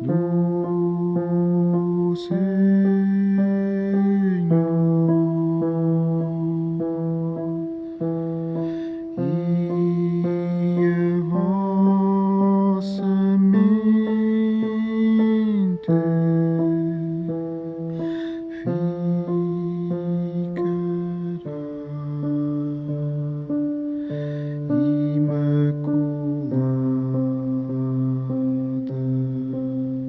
Lucy